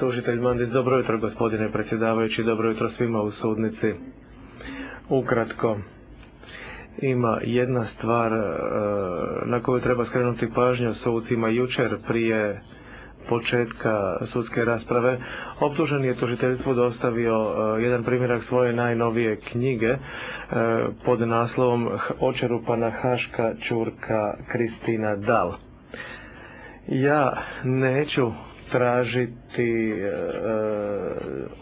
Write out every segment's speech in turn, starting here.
tužitelj Mandis, dobro jutro gospodine predsjedavajući, dobro jutro svima u sudnici. Ukratko, ima jedna stvar e, na koju treba skrenuti pažnju sucima jučer prije početka sudske rasprave. Optužen je tužiteljstvo dostavio e, jedan primjerak svoje najnovije knjige e, pod naslovom Očerupana Haška Čurka Kristina Dal. Ja neću tražiti e,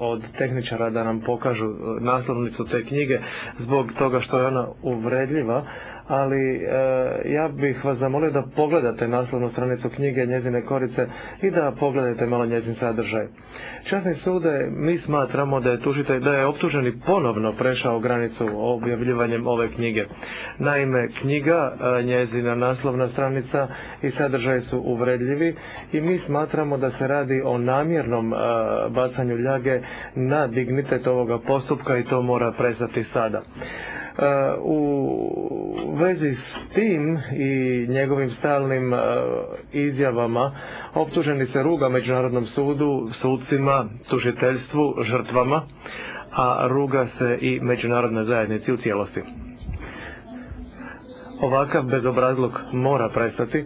od tehničara da nam pokažu naslovnicu te knjige zbog toga što je ona uvredljiva, ali e, ja bih vas zamolio da pogledate naslovnu stranicu knjige njezine korice i da pogledate malo njezin sadržaj. Časni sude, mi smatramo da je tužitelj, da je optuženi ponovno prešao granicu objavljivanjem ove knjige. Naime, knjiga, e, njezina naslovna stranica i sadržaj su uvredljivi i mi smatramo da se radi o namjernom e, bacanju ljage na dignitet ovoga postupka i to mora prestati sada. U vezi s tim i njegovim stalnim e, izjavama optuženi se ruga Međunarodnom sudu, sudcima, tužiteljstvu, žrtvama, a ruga se i međunarodnoj zajednici u cijelosti. Ovakav bezobrazluk mora prestati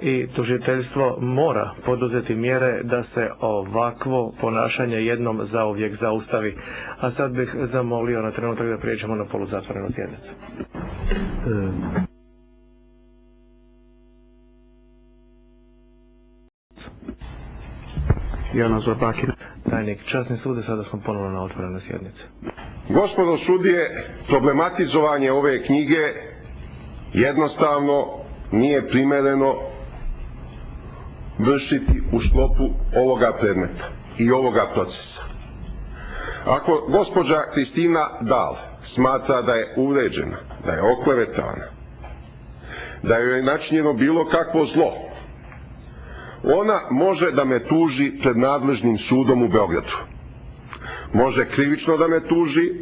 i tužiteljstvo mora poduzeti mjere da se ovakvo ponašanje jednom zauvijek zaustavi. A sad bih zamolio na trenutak da prijeđemo na poluzatvorenu sjednicu. Jana Zorbakin. Tajnik, časni sude, sada smo ponovno na otvorenoj sjednici. Gospodo sudije, problematizovanje ove knjige jednostavno nije primereno vršiti u sklopu ovoga predmeta i ovoga procesa. Ako gospođa Kristina Dal smatra da je uređena, da je oklevetana, da joj je načinjeno bilo kakvo zlo, ona može da me tuži pred nadležnim sudom u Beogradu. Može krivično da me tuži,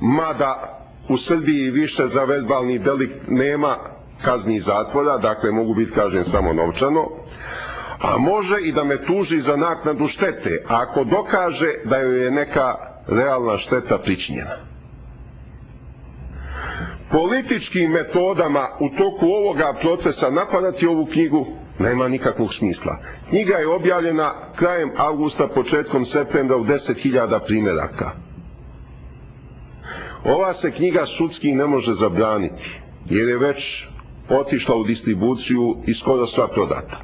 mada u Srbiji više za verbalni delik nema kazni zatvora, dakle mogu biti kažen samo novčano, a može i da me tuži za naknadu štete, ako dokaže da joj je neka realna šteta pričinjena. Političkim metodama u toku ovoga procesa napadati ovu knjigu nema nikakvog smisla. Knjiga je objavljena krajem avgusta, početkom septembra u 10.000 primjeraka. Ova se knjiga sudski ne može zabraniti, jer je već otišla u distribuciju i skoro sva prodata.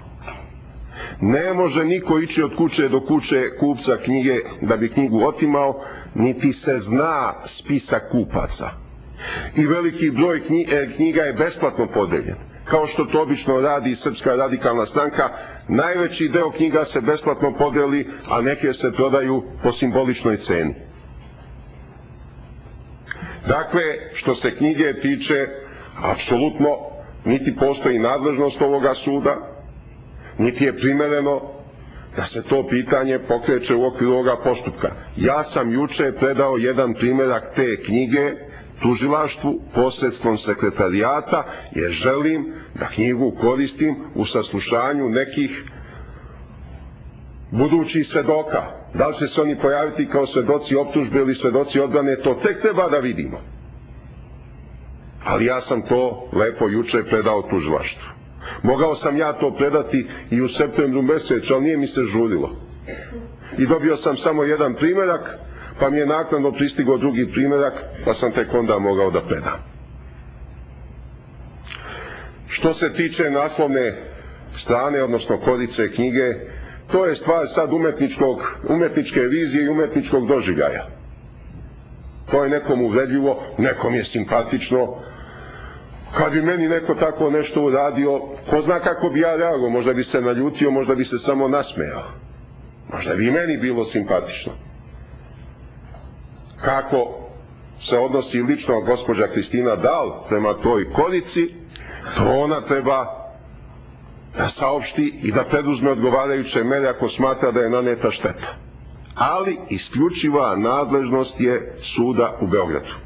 Ne može niko ići od kuće do kuće kupca knjige da bi knjigu otimao, niti se zna spisak kupaca. I veliki broj e, knjiga je besplatno podeljen. Kao što to obično radi Srpska radikalna stranka, najveći deo knjiga se besplatno podeli, a neke se prodaju po simboličnoj ceni. Dakle, što se knjige tiče, apsolutno niti postoji nadležnost ovoga suda, niti je primereno da se to pitanje pokreće u okviru ovoga postupka. Ja sam juče predao jedan primjerak te knjige tužilaštvu posredstvom sekretarijata jer želim da knjigu koristim u saslušanju nekih budućih svedoka. Da li će se oni pojaviti kao svedoci optužbe ili svedoci odbrane, to tek treba da vidimo. Ali ja sam to lepo juče predao tužilaštvu. Mogao sam ja to predati i u septembru mesecu, ali nije mi se žurilo. I dobio sam samo jedan primjerak, pa mi je naknadno pristigao drugi primjerak, pa sam tek onda mogao da predam. Što se tiče naslovne strane, odnosno kodice knjige, to je stvar sad umetničkog, umetničke vizije i umetničkog doživljaja. To je nekom uvredljivo, nekom je simpatično, kad bi meni neko tako nešto uradio, ko zna kako bi ja reagovao, možda bi se naljutio, možda bi se samo nasmejao. Možda bi meni bilo simpatično. Kako se odnosi lično gospođa Kristina Dal prema toj korici, to ona treba da saopšti i da preduzme odgovarajuće mere ako smatra da je naneta šteta. Ali isključiva nadležnost je suda u Beogradu.